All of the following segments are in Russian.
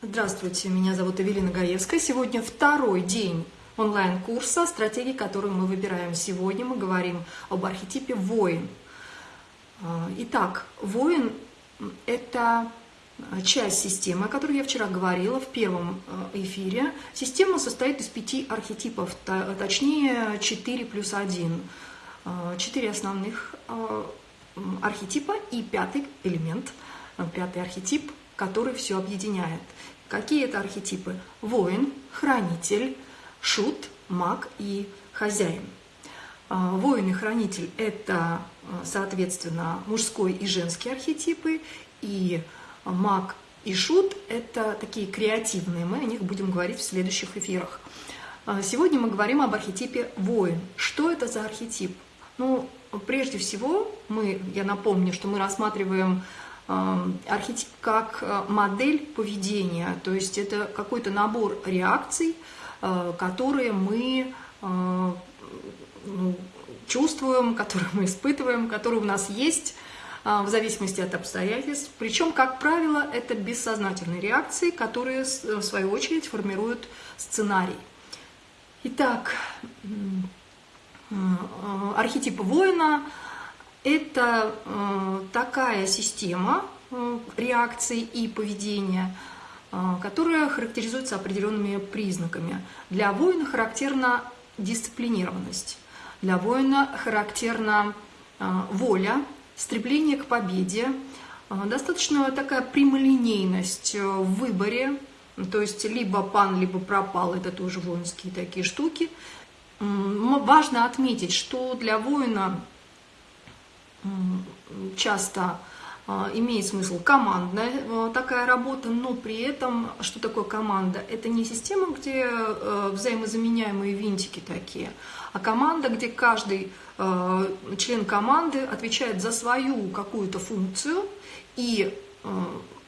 Здравствуйте, меня зовут Эвелина Гаевская. Сегодня второй день онлайн-курса «Стратегии, которые мы выбираем». Сегодня мы говорим об архетипе воин. А, итак, воин – это часть системы, о которой я вчера говорила в первом э, эфире. Система состоит из пяти архетипов, точнее 4 плюс 1. А, четыре основных а, архетипа и пятый элемент, пятый архетип – который все объединяет. Какие это архетипы? Воин, хранитель, шут, маг и хозяин. А, воин и хранитель – это, а, соответственно, мужской и женский архетипы, и маг и шут – это такие креативные, мы о них будем говорить в следующих эфирах. А, сегодня мы говорим об архетипе воин. Что это за архетип? Ну, прежде всего, мы, я напомню, что мы рассматриваем архетип как э, модель поведения, то есть это какой-то набор реакций, э, которые мы э, ну, чувствуем, которые мы испытываем, которые у нас есть в зависимости от обстоятельств. Причем, как правило, это бессознательные реакции, которые, в свою очередь, формируют сценарий. Итак, архетип воина – это э, такая система э, реакций и поведения, э, которая характеризуется определенными признаками. Для воина характерна дисциплинированность, для воина характерна воля, стремление к победе, достаточно такая прямолинейность в выборе, то есть либо пан, либо пропал, это тоже воинские такие штуки. Важно отметить, что для воина часто а, имеет смысл командная а, такая работа, но при этом, что такое команда? Это не система, где э, взаимозаменяемые винтики такие, а команда, где каждый э, член команды отвечает за свою какую-то функцию, и э,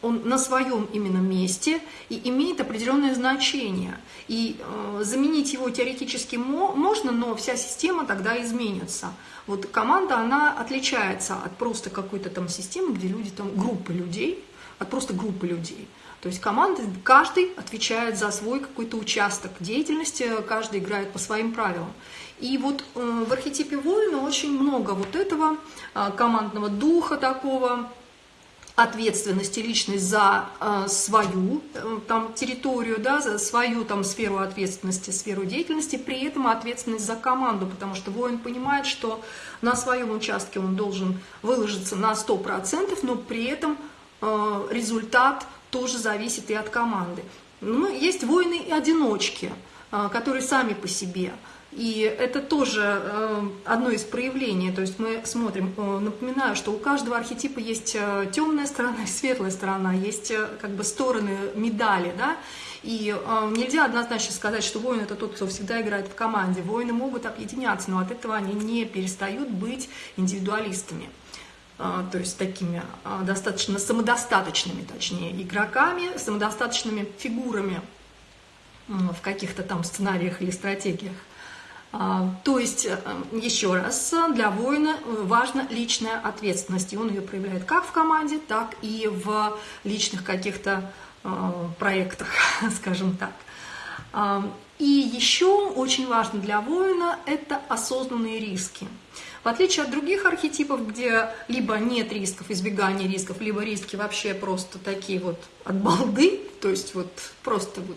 он на своем именно месте и имеет определенное значение. И э, заменить его теоретически мо можно, но вся система тогда изменится. Вот команда, она отличается от просто какой-то там системы, где люди, там группы людей, от просто группы людей. То есть команда, каждый отвечает за свой какой-то участок деятельности, каждый играет по своим правилам. И вот э, в архетипе воина очень много вот этого э, командного духа такого, ответственности личность за э, свою э, там, территорию, да, за свою там, сферу ответственности, сферу деятельности, при этом ответственность за команду, потому что воин понимает, что на своем участке он должен выложиться на 100%, но при этом э, результат тоже зависит и от команды. Ну, есть воины-одиночки, э, которые сами по себе – и это тоже э, одно из проявлений, то есть мы смотрим, э, напоминаю, что у каждого архетипа есть э, темная сторона и светлая сторона, есть как бы стороны медали, да, и нельзя однозначно сказать, что воин это тот, кто всегда играет в команде. Воины могут объединяться, но от этого они не перестают быть индивидуалистами то есть такими достаточно самодостаточными, точнее, игроками, самодостаточными фигурами в каких-то там сценариях или стратегиях. А, то есть, э, еще раз, для воина важна личная ответственность, и он ее проявляет как в команде, так и в личных каких-то э, проектах, скажем так. А, и еще очень важно для воина – это осознанные риски. В отличие от других архетипов, где либо нет рисков, избегания рисков, либо риски вообще просто такие вот от балды, то есть вот просто вот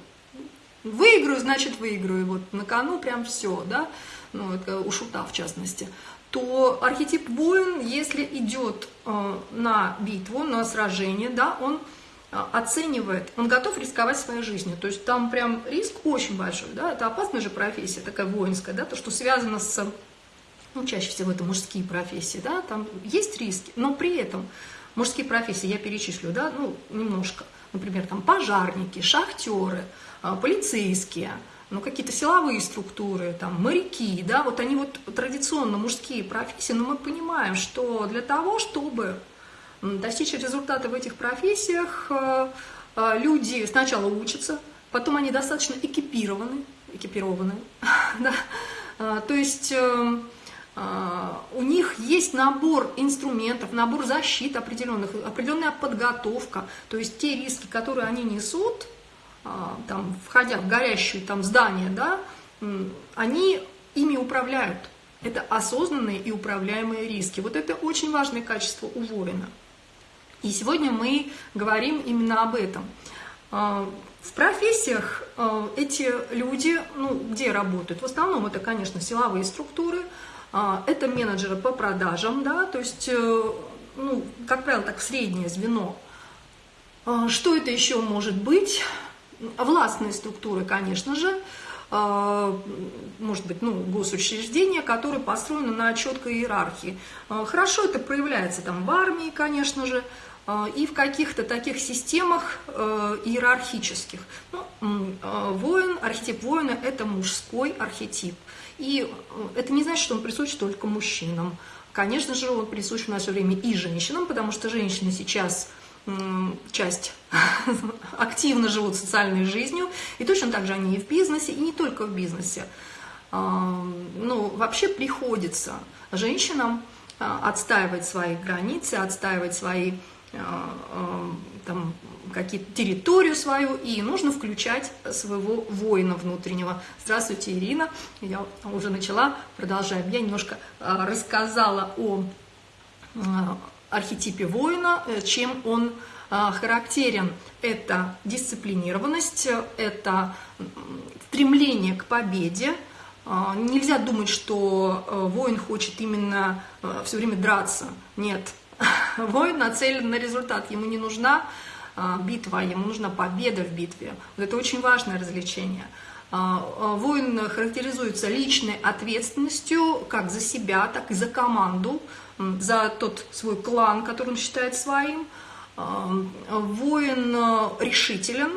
Выиграю, значит выиграю, вот на кону прям все, да, ну, это у шута в частности, то архетип воин, если идет э, на битву, на сражение, да, он э, оценивает, он готов рисковать своей жизнью, то есть там прям риск очень большой, да, это опасная же профессия, такая воинская, да, то, что связано с, ну, чаще всего это мужские профессии, да, там есть риски, но при этом мужские профессии я перечислю, да, ну, немножко, например, там пожарники, шахтеры, полицейские, ну, какие-то силовые структуры, там, моряки, да, вот они вот традиционно мужские профессии, но мы понимаем, что для того, чтобы достичь результата в этих профессиях, э, э, люди сначала учатся, потом они достаточно экипированы, экипированы, да, а, то есть э, у них есть набор инструментов, набор защит определенных, определенная подготовка, то есть те риски, которые они несут, там, входя в горящее там здание, да, они ими управляют. Это осознанные и управляемые риски. Вот это очень важное качество у воина. И сегодня мы говорим именно об этом. А, в профессиях а, эти люди, ну, где работают? В основном это, конечно, силовые структуры, а, это менеджеры по продажам, да, то есть, э, ну, как правило, так среднее звено. Что это еще может быть? Властные структуры, конечно же, может быть, ну, госучреждения, которые построены на четкой иерархии. Хорошо это проявляется там в армии, конечно же, а, и в каких-то таких системах э, иерархических. Ну, а, воин, архетип воина – это мужской архетип. И э, это не значит, что он присущ только мужчинам. Конечно же, он присущ в наше время и женщинам, потому что женщины сейчас часть активно живут социальной жизнью, и точно так же они и в бизнесе, и не только в бизнесе. А, ну, вообще приходится женщинам отстаивать свои границы, отстаивать свои э, там, какие-то территорию свою, и нужно включать своего воина внутреннего. Здравствуйте, Ирина. Я уже начала, продолжаем. Я немножко рассказала о архетипе воина, чем он характерен. Это дисциплинированность, это стремление к победе, Нельзя думать, что воин хочет именно все время драться. Нет, Воин нацелен на результат, ему не нужна а, битва, ему нужна победа в битве. Вот это очень важное развлечение. А, а, воин характеризуется личной ответственностью как за себя, так и за команду, за тот свой клан, который он считает своим. Воин решителен,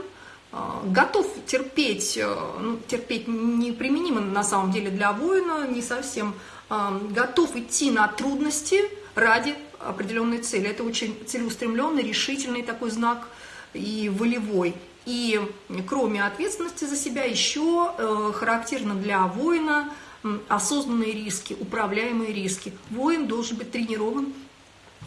готов терпеть, ну, терпеть неприменимо на самом деле для воина, не совсем, готов идти на трудности ради определенной цели. Это очень целеустремленный, решительный такой знак и волевой. И кроме ответственности за себя еще э, характерно для воина осознанные риски, управляемые риски. Воин должен быть тренирован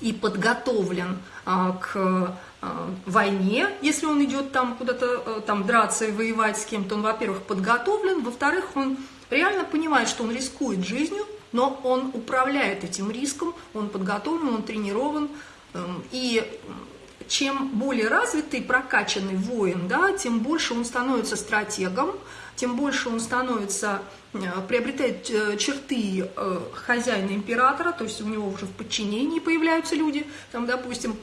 и подготовлен а, к а, войне, если он идет там куда-то э, там драться и воевать с кем-то, он, во-первых, подготовлен, во-вторых, он реально понимает, что он рискует жизнью, но он управляет этим риском, он подготовлен, он тренирован, эм, и чем более развитый, прокачанный воин, да, тем больше он становится стратегом, тем больше он становится, э, приобретает э, черты э, хозяина императора, то есть у него уже в подчинении появляются люди, там, допустим,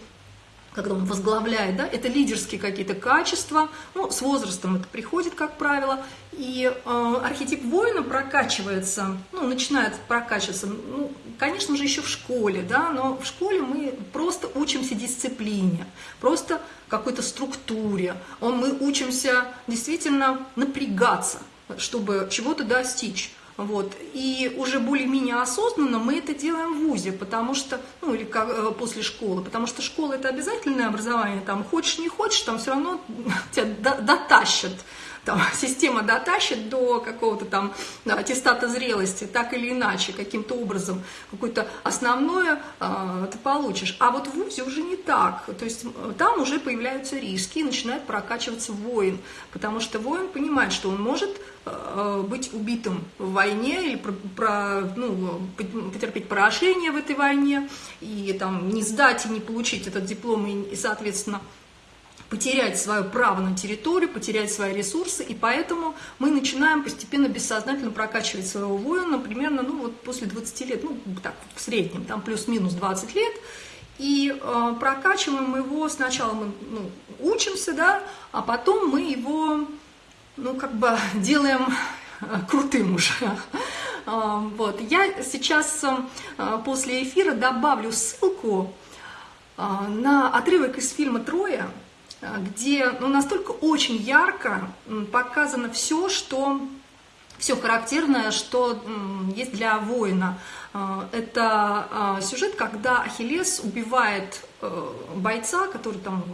когда он возглавляет, да, это лидерские какие-то качества, ну, с возрастом это приходит, как правило, и э, архетип воина прокачивается, ну, начинает прокачиваться, ну, конечно же, еще в школе, да, но в школе мы просто учимся дисциплине, просто какой-то структуре, мы учимся действительно напрягаться, чтобы чего-то достичь. Вот. И уже более-менее осознанно мы это делаем в ВУЗе, потому что, ну или как, э, после школы, потому что школа это обязательное образование, там хочешь не хочешь, там все равно тебя дотащат там, система дотащит до какого-то там аттестата зрелости, так или иначе, каким-то образом, какое-то основное э, ты получишь. А вот в ВУЗе уже не так. То есть там уже появляются риски и начинает прокачиваться воин, потому что воин понимает, что он может э, быть убитым в войне или про, про, ну, потерпеть поражение в этой войне, и там не сдать и не получить этот диплом, и, и соответственно, потерять свое право на территорию, потерять свои ресурсы, и поэтому мы начинаем постепенно бессознательно прокачивать своего воина, примерно, ну вот после 20 лет, ну так, в среднем, там плюс-минус 20 лет, и э, прокачиваем его, сначала мы ну, учимся, да, а потом мы его, ну как бы делаем э, крутым уже. Э, вот. Я сейчас э, после эфира добавлю ссылку на отрывок из фильма «Троя», где ну, настолько очень ярко показано все, что все характерное, что есть для воина. А, это а, сюжет, когда Ахиллес убивает э, бойца, который там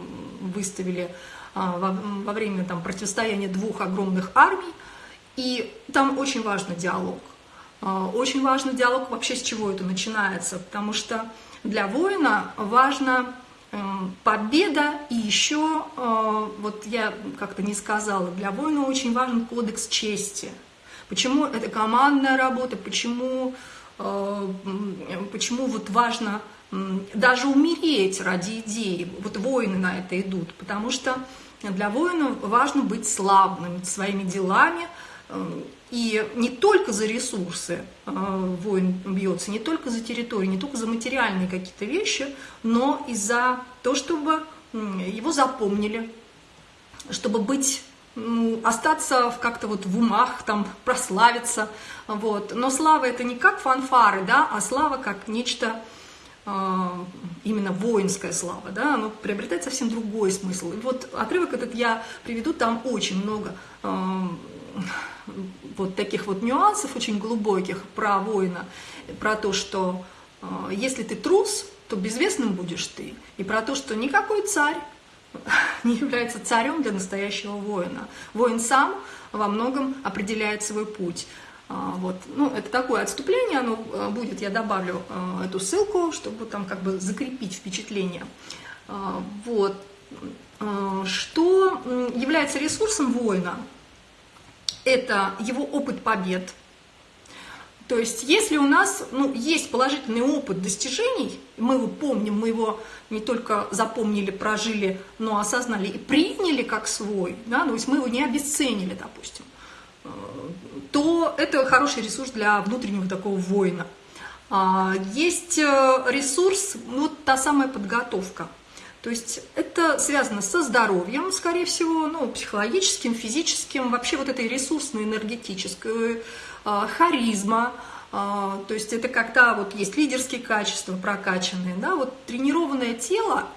выставили во время там, противостояния двух огромных армий, и там очень важный диалог. Очень важный диалог вообще с чего это начинается, потому что для воина важно победа и еще, вот я как-то не сказала, для воина очень важен кодекс чести. Почему это командная работа, почему, почему вот важно даже умереть ради идеи. Вот воины на это идут, потому что для воина важно быть славным своими делами, э, и не только за ресурсы э, воин бьется, не только за территорию, не только за материальные какие-то вещи, но и за то, чтобы его запомнили, чтобы быть ну, остаться как-то вот в умах, там, прославиться, вот. Но слава это не как фанфары, да, а слава как нечто а, именно воинская слава, да, оно приобретает совсем другой смысл. И вот отрывок этот я приведу, там очень много э, вот таких вот нюансов, очень глубоких про воина, про то, что э, если ты трус, то безвестным будешь ты, и про то, что никакой царь не является царем для настоящего воина. Воин сам во многом определяет свой путь. А, вот. Ну, это такое отступление, оно а, будет, я добавлю а, эту ссылку, чтобы там как бы закрепить впечатление. Вот. Что является ресурсом воина? Это его опыт побед. То есть, если у нас ну, есть положительный опыт достижений, мы его помним, мы его не только запомнили, прожили, но осознали и приняли как свой, да, то есть мы его не обесценили, допустим, то это хороший ресурс для внутреннего такого воина. А, есть э, ресурс, ну, вот та самая подготовка. То есть это связано со здоровьем, скорее всего, ну, психологическим, физическим, вообще вот этой ресурсной, энергетической, э, харизма, а, то есть это когда вот есть лидерские качества прокачанные, да, вот тренированное тело,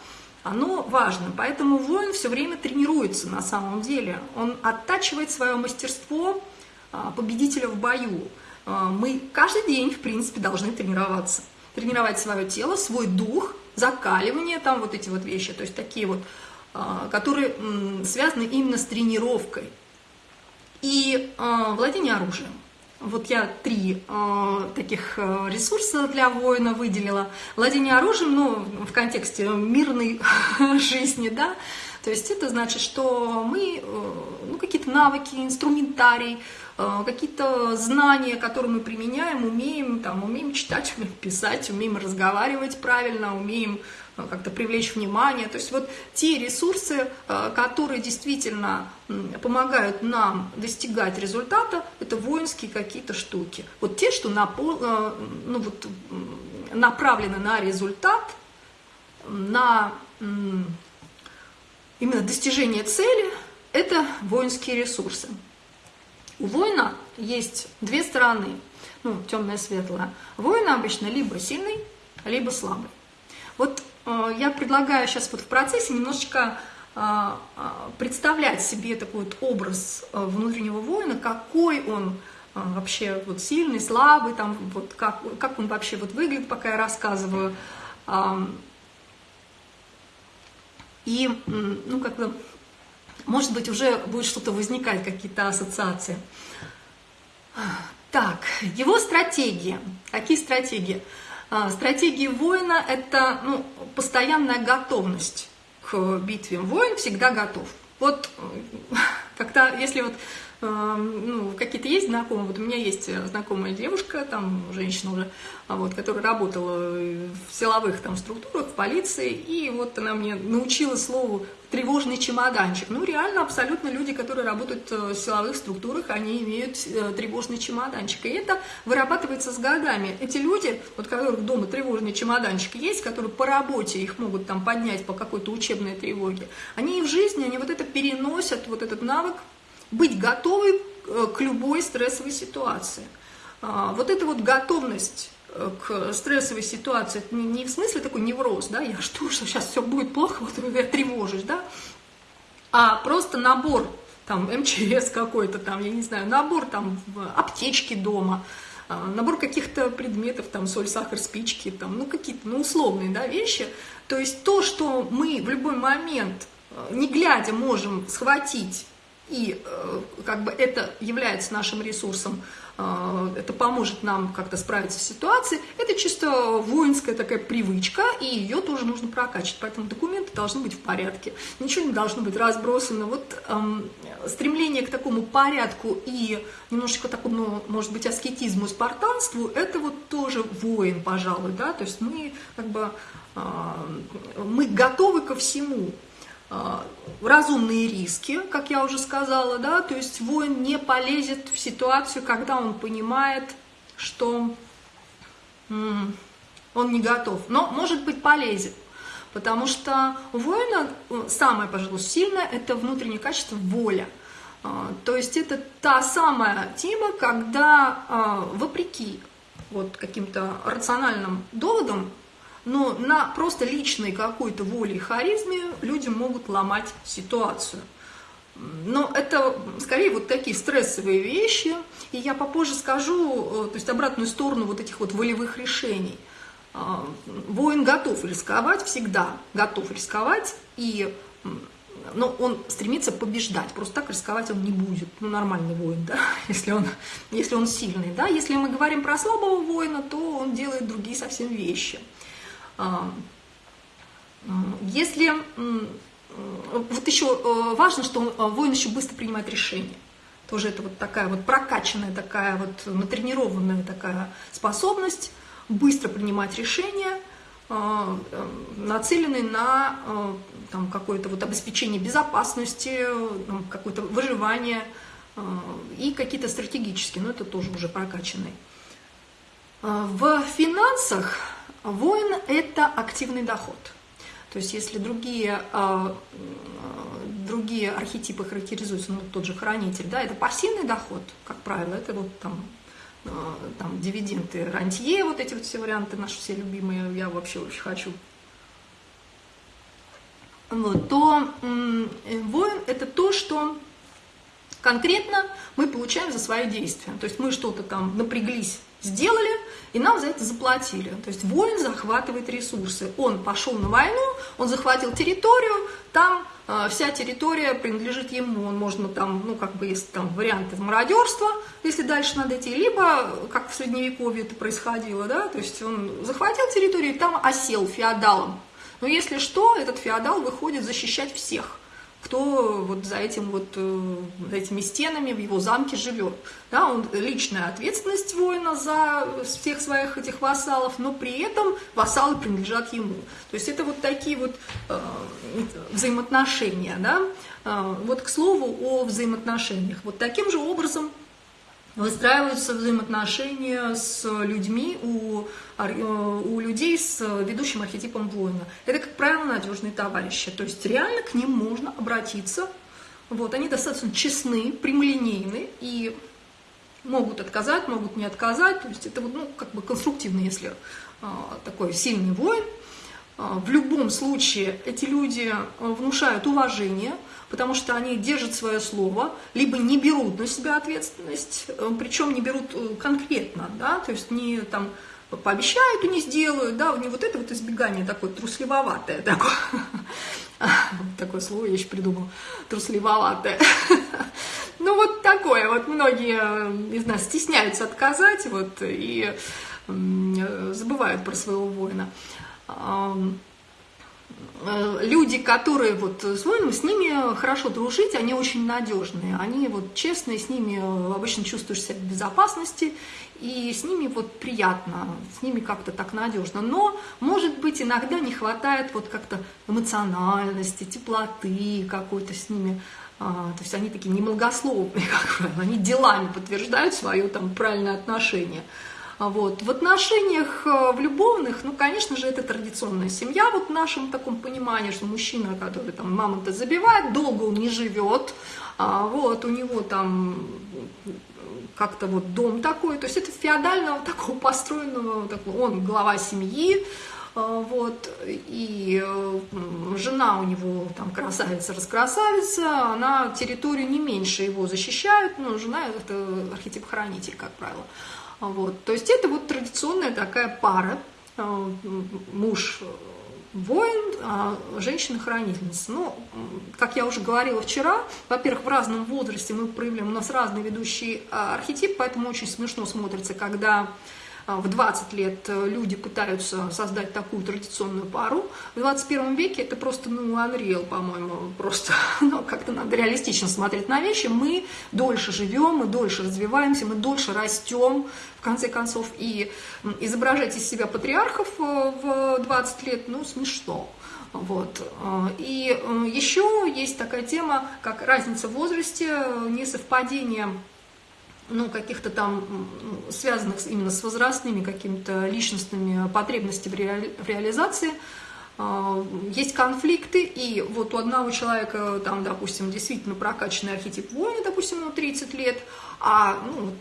оно важно, поэтому воин все время тренируется на самом деле, он оттачивает свое мастерство, а, победителя в бою. А, мы каждый день, в принципе, должны тренироваться. Тренировать свое тело, свой дух, закаливание, там вот эти вот вещи, то есть такие вот, а, которые связаны именно с тренировкой. И владение оружием. Вот я три э, таких ресурса для воина выделила. Владение оружием, ну, в контексте мирной жизни, да, то есть это значит, что мы, э, ну, какие-то навыки, инструментарий, какие-то знания, которые мы применяем, умеем, там, умеем читать, умеем писать, умеем разговаривать правильно, умеем э, как-то привлечь внимание. То есть вот те ресурсы, э, которые действительно помогают нам достигать результата, это воинские какие-то штуки. Вот те, что ну, вот, направлены на результат, на именно достижение цели, это воинские ресурсы. У воина есть две стороны, ну, темная, светлая. Воин обычно либо сильный, либо слабый. Вот э, я предлагаю сейчас вот в процессе немножечко э, э, представлять себе такой вот образ э, внутреннего воина, какой он э, вообще вот сильный, слабый, там вот как, как он вообще вот выглядит, пока я рассказываю. Э, и, ну, как бы может быть, уже будет что-то возникать, какие-то ассоциации. Так, его стратегии. Какие стратегии? А, стратегии воина – это ну, постоянная готовность к битве. Воин всегда готов. Вот когда, если вот ну, какие-то есть знакомые, вот у меня есть знакомая девушка, там, женщина уже, а вот, которая работала в силовых там структурах, в полиции, и вот она мне научила слову тревожный чемоданчик. Ну, реально, абсолютно люди, которые работают э, в силовых структурах, они имеют э, тревожный чемоданчик. И это вырабатывается с годами. Эти люди, вот которых дома тревожный чемоданчик есть, которые по работе их могут там поднять по какой-то учебной тревоге, они и в жизни, они вот это переносят, вот этот навык быть готовы э, к любой стрессовой ситуации. А, вот эта вот готовность э, к стрессовой ситуации, это не в смысле такой невроз, да, я жду, что сейчас все будет плохо, вот я тревожусь, да, а просто набор, там, МЧС какой-то, там, я не знаю, набор, там, аптечки дома, а, набор каких-то предметов, там, соль, сахар, спички, там, ну, какие-то, ну, условные, да, вещи, то есть то, что мы в любой момент, э, не глядя, можем схватить и э, как бы это является нашим ресурсом, э, это поможет нам как-то справиться с ситуацией, это чисто воинская такая привычка, и ее тоже нужно прокачивать, поэтому документы должны быть в порядке, ничего не должно быть разбросано. Вот эм, стремление к такому порядку и немножечко такому, может быть, аскетизму, спартанству, это вот тоже воин, пожалуй, да, то есть мы как бы э, мы готовы ко всему, разумные риски, как я уже сказала, да, то есть воин не полезет в ситуацию, когда он понимает, что он не готов, но может быть полезет, потому что у воина э, самое, пожалуй, сильное – это внутреннее качество воля. А, то есть это та самая тема, когда а, вопреки вот каким-то рациональным доводам но на просто личной какой-то воле и харизме люди могут ломать ситуацию. Но это скорее вот такие стрессовые вещи, и я попозже скажу, э, то есть обратную сторону вот этих вот волевых решений. А, воин готов рисковать, всегда готов рисковать, и но он стремится побеждать, просто так рисковать он не будет, ну, нормальный воин, да, если он, если он сильный, да, если мы говорим про слабого воина, то он делает другие совсем вещи – если вот еще э, важно, что э, воин еще быстро принимает решения. Тоже это вот такая вот прокачанная, такая вот натренированная такая способность быстро принимать решения, э, нацеленные на там, какое-то вот обеспечение безопасности, какое-то выживание и какие-то стратегические, но это тоже уже прокачанные. В финансах Воин – это активный доход. То есть если другие, а, другие архетипы характеризуются, ну, тот же хранитель, да, это пассивный доход, как правило, это вот там, а, там дивиденды, рантье, вот эти вот все варианты наши все любимые, я вообще очень хочу. Вот, то воин – это то, что конкретно мы получаем за свои действия. То есть мы что-то там напряглись, сделали, и нам за это заплатили. То есть воин захватывает ресурсы. Он пошел на войну, он захватил территорию, там э, вся территория принадлежит ему. Он можно там, ну как бы есть там варианты мародерства, если дальше надо идти, либо как в средневековье это происходило, да, то есть он захватил территорию и там осел феодалом. Но если что, этот феодал выходит защищать всех кто вот за, этим вот, э, за этими стенами в его замке живет. Да, он, личная ответственность воина за всех своих этих вассалов, но при этом вассалы принадлежат ему. То есть это вот такие вот э, взаимоотношения. Да? Э, вот к слову о взаимоотношениях. Вот таким же образом выстраиваются взаимоотношения с людьми у, у людей с ведущим архетипом воина. Это, как правило, надежные товарищи. То есть реально к ним можно обратиться. Вот, они достаточно честны, прямолинейны и могут отказать, могут не отказать. То есть это вот, ну, как бы конструктивно, если а, такой сильный воин. А, в любом случае эти люди внушают уважение – потому что они держат свое слово, либо не берут на себя ответственность, э, причем не берут э, конкретно, да, то есть не там пообещают и не сделают, да, у них вот это вот избегание такое трусливоватое, такое, такое слово я еще придумала, трусливоватое. Ну вот такое, вот многие э, из нас стесняются отказать, вот, и забывают про своего воина. Э, люди, которые вот с ними хорошо дружить, они очень надежные, они вот честные, с ними обычно чувствуешь себя в безопасности, и с ними вот приятно, с ними как-то так надежно. Но, может быть, иногда не хватает вот как-то эмоциональности, теплоты какой-то с ними, а, то есть они такие немногословные, как правило, они делами подтверждают свое там правильное отношение. Вот. В отношениях э, в любовных, ну, конечно же, это традиционная семья, вот в нашем таком понимании, что мужчина, который там мамонта забивает, долго он не живет, а, вот, у него там как-то вот дом такой, то есть это феодального такого построенного, такого, он глава семьи, а, вот, и э, жена у него там красавица, раскрасавица, она территорию не меньше его защищает, но жена это архетип хранитель, как правило. Вот. То есть это вот традиционная такая пара, э, муж, воин, а женщина-хранительница. Ну, как я уже говорила вчера, во-первых, в разном возрасте мы проявляем, у нас разный ведущий а, архетип, поэтому очень смешно смотрится, когда а, в 20 лет э, люди пытаются создать такую традиционную пару. В 21 веке это просто, ну, unreal, по-моему, просто, ну, как-то надо реалистично смотреть на вещи. Мы дольше живем, мы дольше развиваемся, мы дольше растем, в конце концов, и изображать из себя патриархов э, в 20 лет, ну, смешно. Вот. Э, и еще есть такая тема, как разница в возрасте, несовпадение ну, каких-то там связанных именно с возрастными какими-то личностными потребностями в, реали, в реализации, есть конфликты, и вот у одного человека, там, допустим, действительно прокачанный архетип воина, допустим, ему 30 лет, а, ну,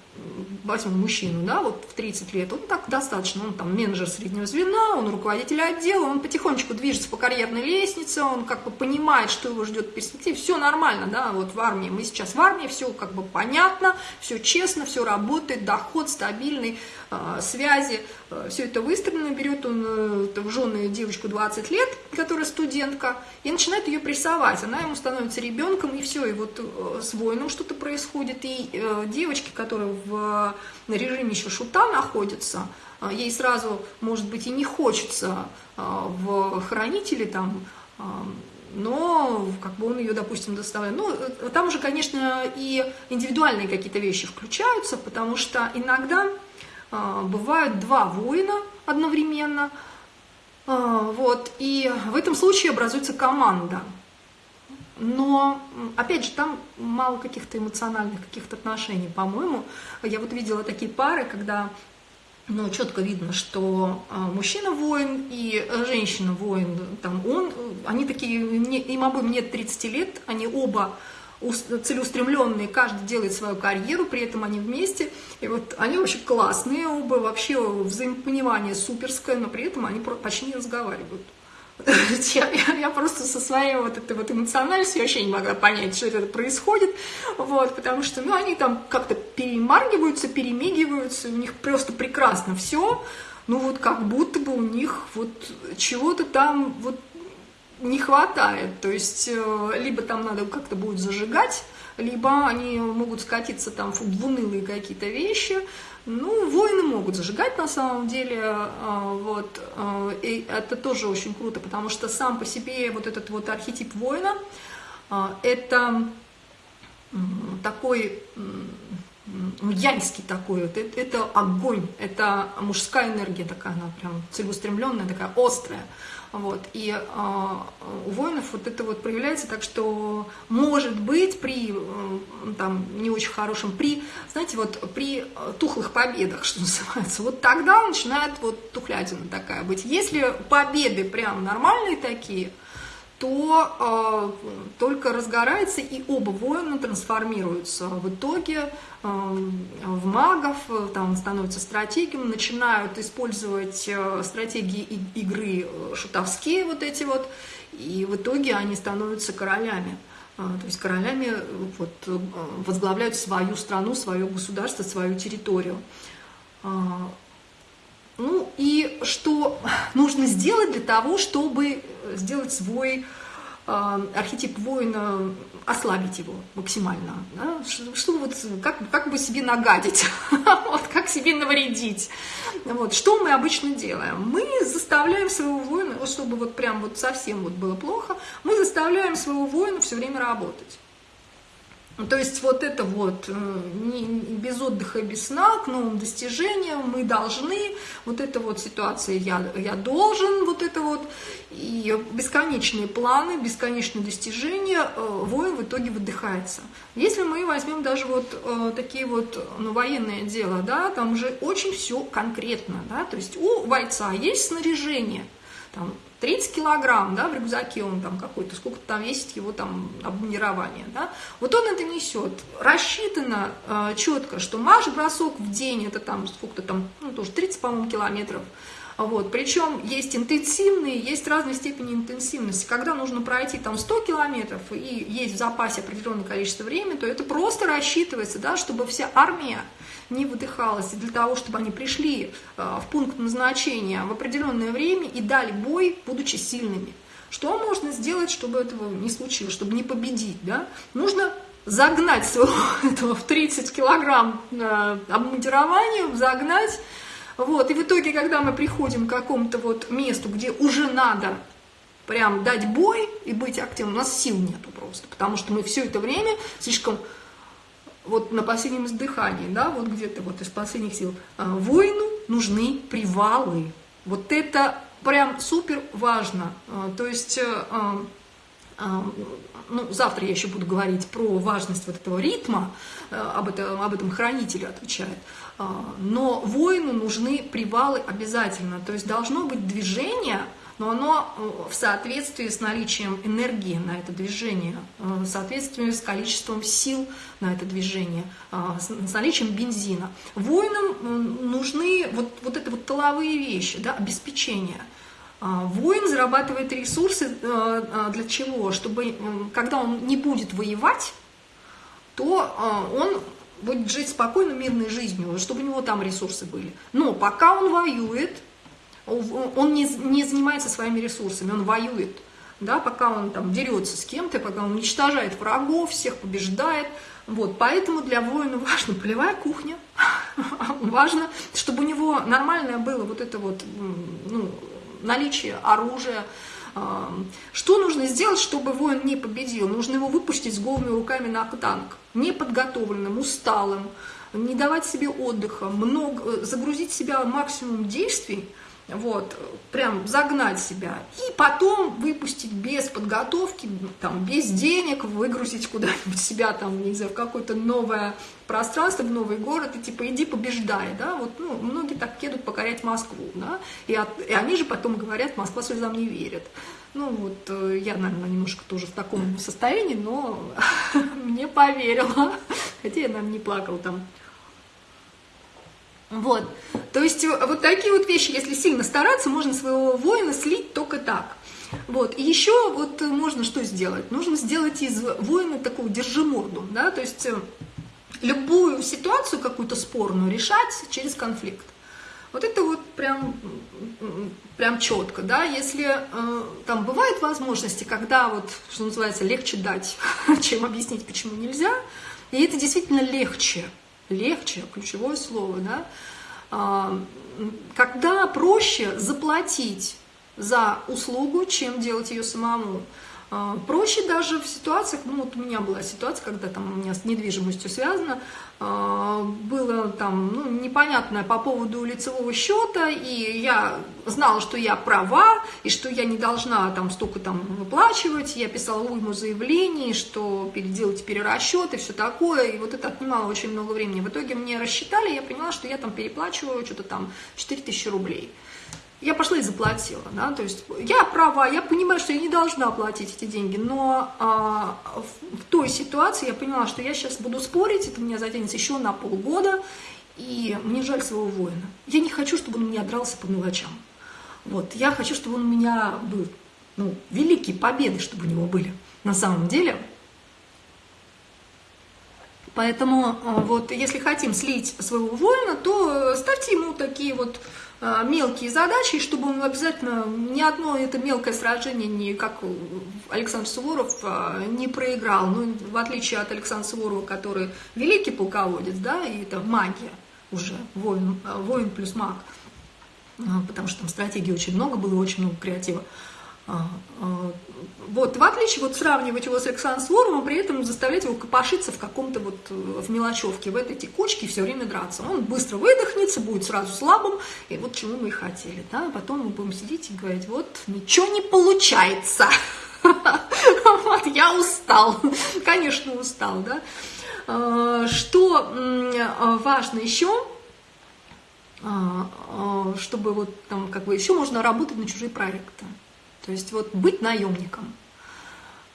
возьмем мужчину, да, вот в 30 лет, он так достаточно, он там менеджер среднего звена, он руководитель отдела, он потихонечку движется по карьерной лестнице, он как бы понимает, что его ждет в перспективе, все нормально, да, вот в армии, мы сейчас в армии, все как бы понятно, все честно, все работает, доход стабильный, э, связи, э, все это выстроено, берет он э, в жены девочку 20 лет, которая студентка, и начинает ее прессовать, она ему становится ребенком, и все, и вот э, с воином что-то происходит, и девочки, которые в режиме еще шута находятся, а, ей сразу, может быть, и не хочется а, в хранители там, а, но как бы он ее, допустим, доставляет. Ну, там уже, конечно, и индивидуальные какие-то вещи включаются, потому что иногда бывают два воина одновременно, вот, и в этом случае образуется команда – но, опять же, там мало каких-то эмоциональных каких-то отношений, по-моему. Я вот видела такие пары, когда ну, четко видно, что а, мужчина воин и женщина воин, там он, они такие, им обоим нет 30 лет, они оба целеустремленные, каждый делает свою карьеру, при этом они вместе, и вот они вообще классные оба, вообще взаимопонимание суперское, но при этом они почти не разговаривают. Я, я просто со своей вот этой вот эмоциональностью вообще не могла понять, что это происходит, вот, потому что, ну, они там как-то перемаргиваются, перемигиваются, у них просто прекрасно все, ну, вот как будто бы у них вот чего-то там вот не хватает, то есть э, либо там надо как-то будет зажигать, либо они могут скатиться там в унылые какие-то вещи, ну, воины могут зажигать на самом деле, а, вот, а, и это тоже очень круто, потому что сам по себе вот этот вот архетип воина, это такой яньский такой, вот, это огонь, это мужская энергия такая, она прям целеустремленная, такая острая. Вот. И э, у воинов вот это вот проявляется так, что может быть при э, там, не очень хорошем, при, знаете, вот при тухлых победах, что называется, вот тогда начинает вот тухлятина такая быть. Если победы прям нормальные такие, то э, только разгорается, и оба воина трансформируются в итоге э, в магов, там становятся стратегиями, начинают использовать э, стратегии игры э, шутовские вот эти вот, и в итоге они становятся королями. Э, то есть королями вот, возглавляют свою страну, свое государство, свою территорию. Ну и что нужно сделать для того, чтобы сделать свой э, архетип воина, ослабить его максимально. Да? Что, вот, как, как бы себе нагадить, вот, как себе навредить. Вот, что мы обычно делаем? Мы заставляем своего воина, вот, чтобы вот прям вот совсем вот было плохо, мы заставляем своего воина все время работать. Ну, то есть вот это вот э, без отдыха, без сна, к новым достижениям мы должны, вот эта вот ситуация я, я должен, вот это вот, и бесконечные планы, бесконечные достижения, э, воин в итоге выдыхается. Если мы возьмем даже вот э, такие вот ну, военные дела, да, там уже очень все конкретно, да, то есть у бойца есть снаряжение, там 30 килограмм, да, в рюкзаке он там какой-то, сколько там весит его там обмунирование, да, вот он это несет, рассчитано э, четко, что марш-бросок в день, это там сколько-то там, ну, тоже 30, по-моему, километров, Вот. Причем есть интенсивные, есть разные степени интенсивности. Когда нужно пройти там 100 километров и есть в запасе определенное количество времени, то это просто рассчитывается, да, чтобы вся армия не выдыхалась, и для того, чтобы они пришли э, в пункт назначения в определенное время и дали бой, будучи сильными. Что можно сделать, чтобы этого не случилось, чтобы не победить? Да? Нужно загнать своего этого в 30 килограмм э, обмундирования, загнать. Вот. И в итоге, когда мы приходим к какому-то вот месту, где уже надо прям дать бой и быть активным, у нас сил нету просто, потому что мы все это время слишком вот на последнем издыхании, да, вот где-то вот из последних сил, э, воину нужны привалы. Вот это прям супер важно. Э, то есть ну, завтра я еще буду говорить про важность вот этого ритма, э, об этом, об этом хранитель отвечает, а, но воину нужны привалы обязательно, то есть должно быть движение, но оно э, в соответствии с наличием энергии на это движение, э, в соответствии с количеством сил на это движение, с наличием бензина. Воинам нужны вот, вот это вот тыловые вещи, да, обеспечение – а, воин зарабатывает ресурсы э, э, для чего? Чтобы, когда он не будет воевать, то э, он будет жить спокойно, мирной жизнью, чтобы у него там ресурсы были. Но пока он воюет, он не, не занимается своими ресурсами, он воюет. Да, пока он там дерется с кем-то, пока он уничтожает врагов, всех побеждает. Вот, поэтому для воина важна полевая кухня, важно, чтобы у него нормальное было вот это вот, ну, наличие оружия. Что нужно сделать, чтобы воин не победил? Нужно его выпустить с голыми руками на танк, неподготовленным, усталым, не давать себе отдыха, много, загрузить себя максимум действий, вот, прям загнать себя, и потом выпустить без подготовки, там, без денег, выгрузить куда-нибудь себя, там, не знаю, в какое-то новое пространство, в новый город, и типа, иди побеждай, да, вот, ну, многие так едут покорять Москву, да, и, от, и они же потом говорят, Москва слезам не верит. Ну, вот, э, я, наверное, немножко тоже в таком состоянии, но мне поверила, хотя я, наверное, не плакала там вот. То есть э, вот такие вот вещи, если сильно стараться, можно своего воина слить только так. Вот. И еще вот э, можно что сделать? Нужно сделать из воина такого держиморду, да, то есть э, любую ситуацию какую-то спорную решать через конфликт. Вот это вот прям, прям четко, да, если э, там бывают возможности, когда вот, что называется, легче дать, чем объяснить, почему нельзя, и это действительно легче, легче, ключевое слово, да, а, когда проще заплатить за услугу, чем делать ее самому. А, проще даже в ситуациях, ну вот у меня была ситуация, когда там у меня с недвижимостью связано, а, было там ну, непонятное по поводу лицевого счета, и я знала, что я права, и что я не должна там столько там выплачивать, я писала уйму заявлений, что переделать перерасчет и все такое, и вот это отнимало очень много времени. В итоге мне рассчитали, я поняла, что я там переплачиваю что-то там 4000 рублей я пошла и заплатила, да, то есть я права, я понимаю, что я не должна платить эти деньги, но а, в, в той ситуации я поняла, что я сейчас буду спорить, это меня затянется еще на полгода, и мне жаль своего воина. Я не хочу, чтобы он меня дрался по мелочам. Вот, я хочу, чтобы он у меня был, ну, великие победы, чтобы у него были на самом деле. Поэтому а, вот если хотим слить своего воина, то ставьте ему такие вот Э, мелкие задачи, чтобы он обязательно ни одно это мелкое сражение, не как Александр Суворов, э, не проиграл. Ну, в отличие от Александра Суворова, который великий полководец, да, и это магия уже, воин, э, воин плюс маг, потому что там стратегии очень много было, очень много креатива. А, а, вот, в отличие, вот сравнивать его с Александром Суворовым, при этом заставлять его копошиться в каком-то вот, э, в мелочевке, в этой текучке, все время драться. Он быстро выдохнется, будет сразу слабым, и вот чему мы и хотели, да, потом мы будем сидеть и говорить, вот, ничего не получается, вот, я устал, конечно, устал, да. А, что важно еще, чтобы вот там, как бы, еще можно работать на чужие проекты. То есть вот быть наемником.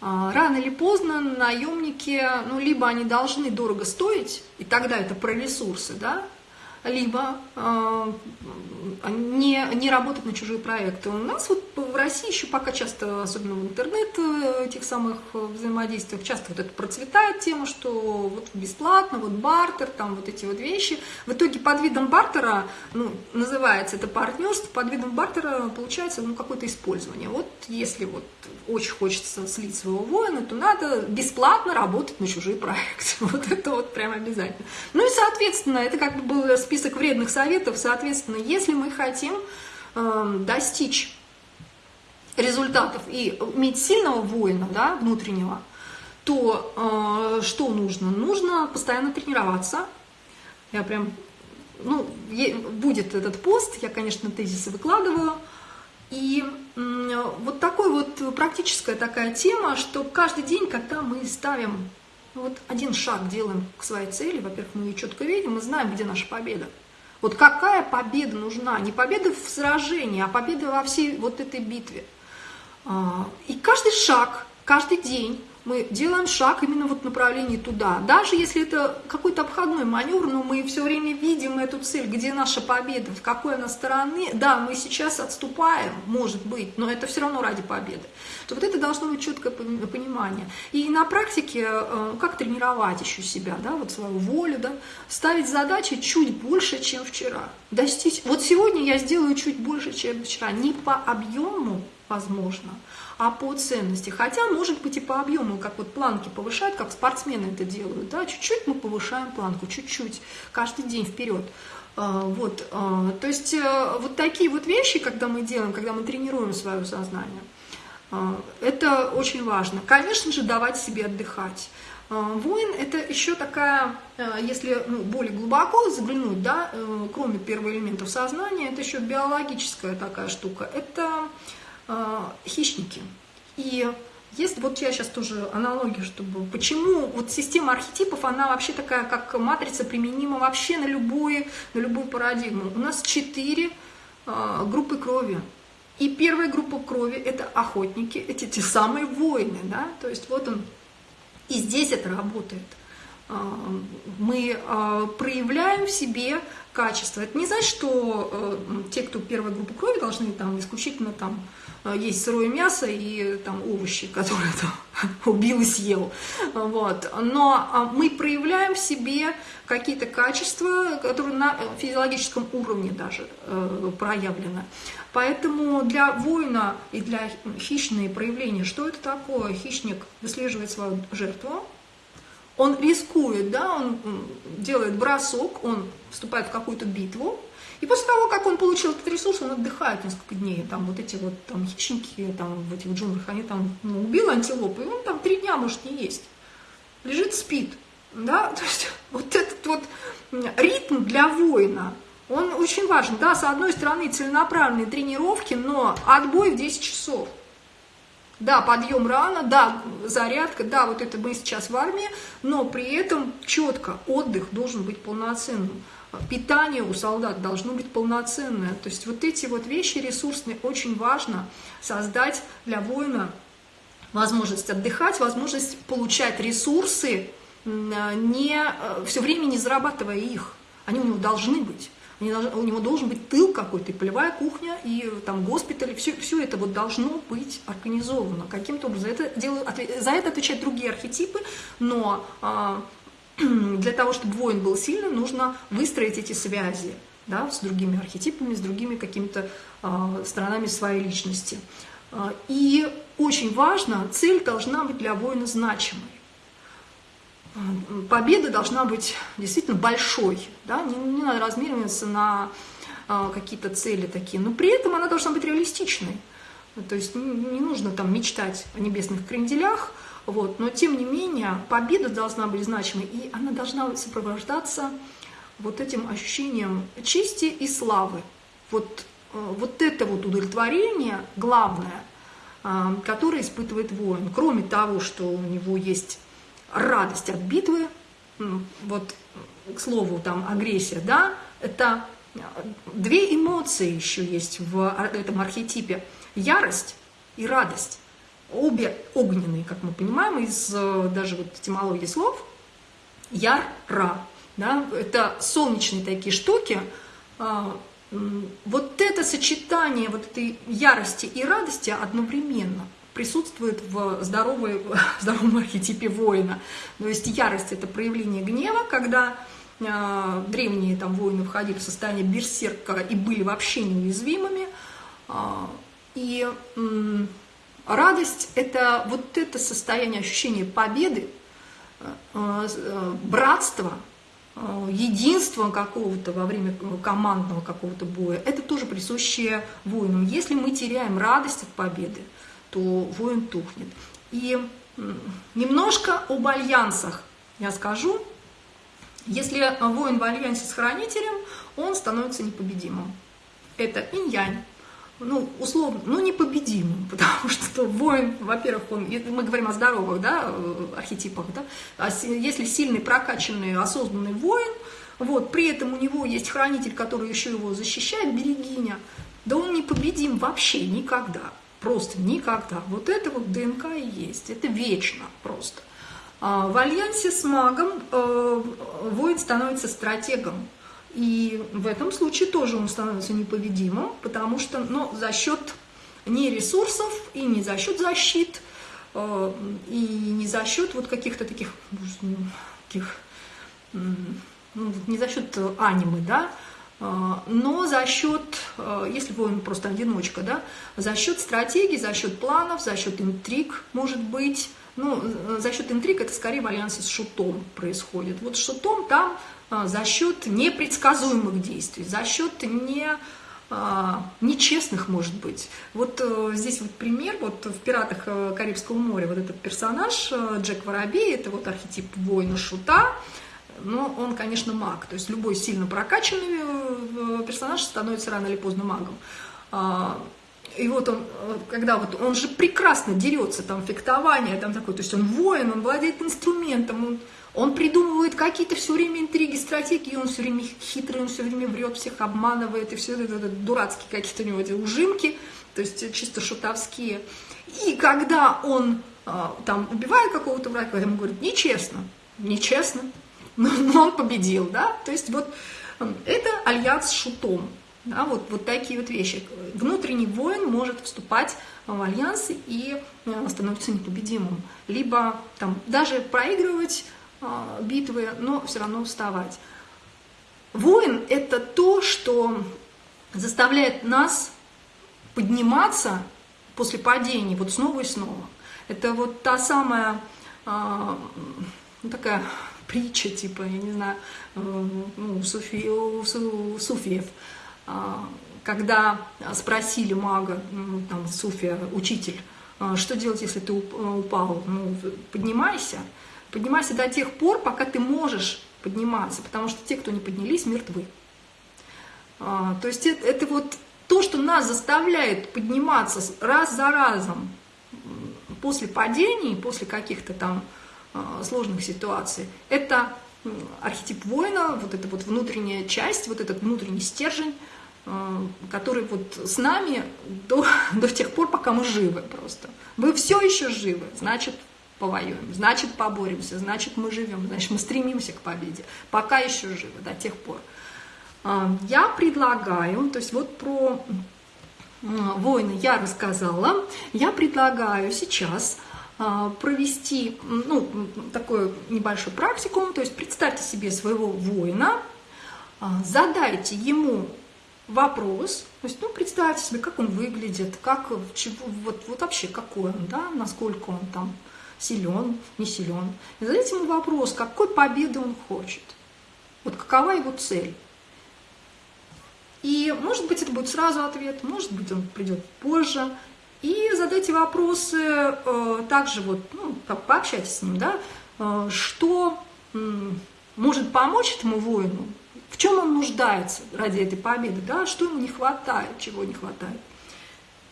А, рано или поздно наемники, ну, либо они должны дорого стоить, и тогда это про ресурсы, да, либо э, не, не работать на чужие проекты. У нас вот в России еще пока часто, особенно в интернет, э, этих самых взаимодействиях, часто вот это процветает тема, что вот бесплатно, вот бартер, там вот эти вот вещи. В итоге под видом бартера, ну, называется это партнерство, под видом бартера получается ну, какое-то использование. Вот если вот очень хочется слить своего воина, то надо бесплатно работать на чужие проекты. Вот это вот прям обязательно. Ну и, соответственно, это как бы был список вредных советов. Соответственно, если мы хотим э, достичь результатов и иметь сильного воина, да, внутреннего, то э, что нужно? Нужно постоянно тренироваться. Я прям, ну, будет этот пост, я, конечно, тезисы выкладываю. И э, вот такой вот практическая такая тема, что каждый день, когда мы ставим вот один шаг делаем к своей цели, во-первых, мы ее четко видим, мы знаем, где наша победа. Вот какая победа нужна? Не победа в сражении, а победа во всей вот этой битве. А, и каждый шаг, каждый день мы делаем шаг именно вот в направлении туда. Даже если это какой-то обходной маневр, но мы все время видим эту цель, где наша победа, в какой она стороны. Да, мы сейчас отступаем, может быть, но это все равно ради победы. То вот это должно быть четкое понимание. И на практике, э, как тренировать еще себя, да, вот свою волю, да, ставить задачи чуть больше, чем вчера. Достичь. Вот сегодня я сделаю чуть больше, чем вчера. Не по объему, возможно, а по ценности. Хотя, может быть, и по объему, как вот планки повышают, как спортсмены это делают. Да? Чуть-чуть мы повышаем планку, чуть-чуть, каждый день вперед. А, вот, а, то есть э, вот такие вот вещи, когда мы делаем, когда мы тренируем свое сознание, а, это очень важно. Конечно же, давать себе отдыхать. Воин – это еще такая, э, если ну, более глубоко заглянуть, да, э, кроме первых элементов сознания, это еще биологическая такая штука. Это хищники. И есть, вот я сейчас тоже аналогию, чтобы, почему вот система архетипов, она вообще такая, как матрица, применима вообще на любую, на любую парадигму. У нас четыре э, группы крови. И первая группа крови – это охотники, эти те самые воины, да, то есть вот он, и здесь это работает. А, мы проявляем в себе качество. Это не значит, что э, те, кто первой группы крови, должны там исключительно там есть сырое мясо и там овощи, которые там убил и съел. Вот. Но а, мы проявляем в себе какие-то качества, которые на физиологическом уровне даже э, проявлены. Поэтому для воина и для хищные проявления, что это такое? Хищник выслеживает свою жертву, он рискует, да, он делает бросок, он вступает в какую-то битву, и после того, как он получил этот ресурс, он отдыхает несколько дней. Там вот эти вот там хищники там, в этих джунглях, они там ну, убил антилопу, и он там три дня может не есть. Лежит, спит. Да? То есть вот этот вот ритм для воина, он очень важен. Да, с одной стороны целенаправленные тренировки, но отбой в 10 часов. Да, подъем рано, да, зарядка, да, вот это мы сейчас в армии, но при этом четко отдых должен быть полноценным питание у солдат должно быть полноценное. То есть вот эти вот вещи ресурсные очень важно создать для воина возможность отдыхать, возможность получать ресурсы, не, э, все время не зарабатывая их. Они у него должны быть. у него должен быть тыл какой-то, и полевая кухня, и там госпиталь, все, все это вот должно быть организовано каким-то образом. Это делаю, за это отвечают другие архетипы, но а, для того, чтобы воин был сильным, нужно выстроить эти связи да, с другими архетипами, с другими какими-то э, сторонами своей личности. А, и очень важно, цель должна быть для воина значимой. Победа должна быть действительно большой, да? не, не надо размериваться на э, какие-то цели такие, но при этом она должна быть реалистичной. То есть не, не нужно там мечтать о небесных кренделях, вот. Но тем не менее, победа должна быть значимой, и она должна сопровождаться вот этим ощущением чести и славы. Вот, э, вот это вот удовлетворение главное, э, которое испытывает воин. Кроме того, что у него есть радость от битвы, вот, к слову, там агрессия, да, это две эмоции еще есть в этом архетипе. Ярость и радость обе огненные, как мы понимаем, из э, даже вот этимологии слов, яр, ра. да, это солнечные такие штуки, а, вот это сочетание вот этой ярости и радости одновременно присутствует в, здоровой, в здоровом архетипе воина. То есть ярость – это проявление гнева, когда э, древние там воины входили в состояние берсерка и были вообще неуязвимыми. Э, и радость – это вот это состояние ощущения победы, э, э, братства – Э, единства какого-то во время командного какого-то боя, это тоже присущее воинам. Если мы теряем радость от победы, то воин тухнет. И немножко об альянсах я скажу. Если воин в альянсе с хранителем, он становится непобедимым. Это инь-янь ну, условно, ну, непобедимым, потому что воин, во-первых, он, мы говорим о здоровых, да, э, архетипах, да, а если сильный, прокачанный, осознанный воин, вот, при этом у него есть хранитель, который еще его защищает, берегиня, да он непобедим вообще никогда, просто никогда. Вот это вот ДНК и есть, это вечно просто. А в альянсе с магом э, воин становится стратегом, и в этом случае тоже он становится непобедимым, потому что ну, за счет не ресурсов и не за счет защит, э, и не за счет вот каких-то таких, ну, таких ну, не за счет анимы, да, э, но за счет, э, если воин просто одиночка, да, за счет стратегий, за счет планов, за счет интриг, может быть, ну, за счет интриг это скорее в альянсе с шутом происходит. Вот шутом там за счет непредсказуемых действий, за счет не, а, нечестных, может быть. Вот э, здесь вот пример, вот в «Пиратах э, Карибского моря» вот этот персонаж э, Джек Воробей, это вот архетип воина-шута, но он, конечно, маг, то есть любой сильно прокачанный персонаж становится рано или поздно магом. А, и вот он, когда вот он же прекрасно дерется, там фехтование, там такой, то есть он воин, он владеет инструментом, он он придумывает какие-то все время интриги, стратегии, он все время хитрый, он все время врет, всех обманывает, и все это, это дурацкие какие-то у него эти ужимки, то есть чисто шутовские. И когда он а, там убивает какого-то врага, ему говорит, нечестно, нечестно, но он победил, да, то есть вот это альянс с шутом, да, вот, вот такие вот вещи. Внутренний воин может вступать в альянсы и э, становится непобедимым. Либо там даже проигрывать битвы, но все равно вставать. Воин – это то, что заставляет нас подниматься после падений вот снова и снова. Это вот та самая а, ну, такая притча, типа, я не знаю, э, ну, суфи, у суфиев, а, когда спросили мага, ну, там, суфия, учитель, что делать, если ты упал? Ну, поднимайся. Поднимайся до тех пор, пока ты можешь подниматься, потому что те, кто не поднялись, мертвы. А, то есть это, это вот то, что нас заставляет подниматься раз за разом после падений, после каких-то там а, сложных ситуаций, это архетип воина, вот эта вот внутренняя часть, вот этот внутренний стержень, а, который вот с нами до, до тех пор, пока мы живы просто. Вы все еще живы, значит, повоюем, значит поборемся, значит мы живем, значит мы стремимся к победе, пока еще живы, до тех пор. А, я предлагаю, то есть вот про войны я рассказала, я предлагаю сейчас а, провести ну, такую небольшую практику, то есть представьте себе своего воина, а, задайте ему вопрос, то есть, ну, представьте себе, как он выглядит, как, чего, вот, вот вообще какой он, да, насколько он там силен, не силен. И задайте ему вопрос, какой победы он хочет. Вот какова его цель. И, может быть, это будет сразу ответ, может быть, он придет позже. И задайте вопросы э, также, вот, ну, как пообщайтесь с ним, да, э, что э, может помочь этому воину, в чем он нуждается ради этой победы, да, что ему не хватает, чего не хватает.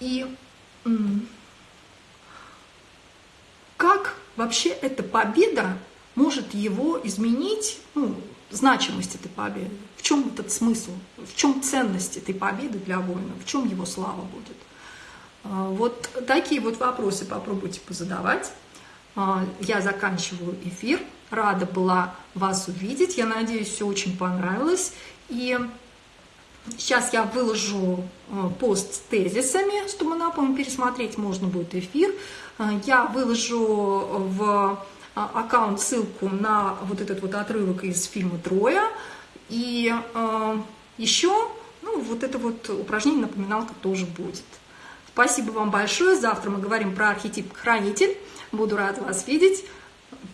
И как вообще эта победа может его изменить, ну, значимость этой победы, в чем этот смысл, в чем ценность этой победы для воина, в чем его слава будет. А, вот такие вот вопросы попробуйте позадавать. А, я заканчиваю эфир. рада была вас увидеть. Я надеюсь, все очень понравилось. И сейчас я выложу э, пост с тезисами, чтобы, напомню, пересмотреть можно будет эфир. Э, я выложу в э, аккаунт ссылку на вот этот вот отрывок из фильма «Троя». И еще, ну, вот это вот упражнение, напоминалка тоже будет. Спасибо вам большое. Завтра мы говорим про архетип хранитель. Буду рада вас видеть.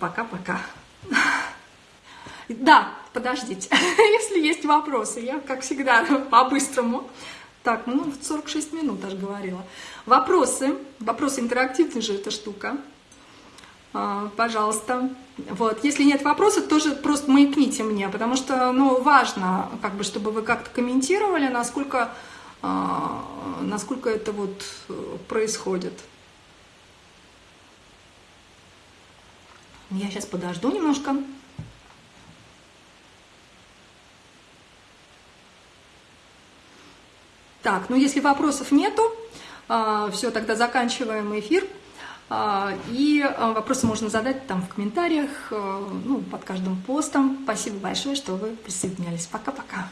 Пока-пока. Да, подождите, если есть вопросы, я, как всегда, по-быстрому. Так, ну, 46 минут аж говорила. Вопросы, вопросы интерактивные же эта штука. А, пожалуйста. Вот, если нет вопросов, тоже просто маякните мне, потому что, ну, важно, как бы, чтобы вы как-то комментировали, насколько а, насколько это вот э, происходит. Я сейчас подожду немножко. Так, ну если вопросов нету, а, все, тогда заканчиваем эфир. А, и вопросы можно задать там в комментариях, ну, под каждым постом. Спасибо большое, что вы присоединялись. Пока-пока.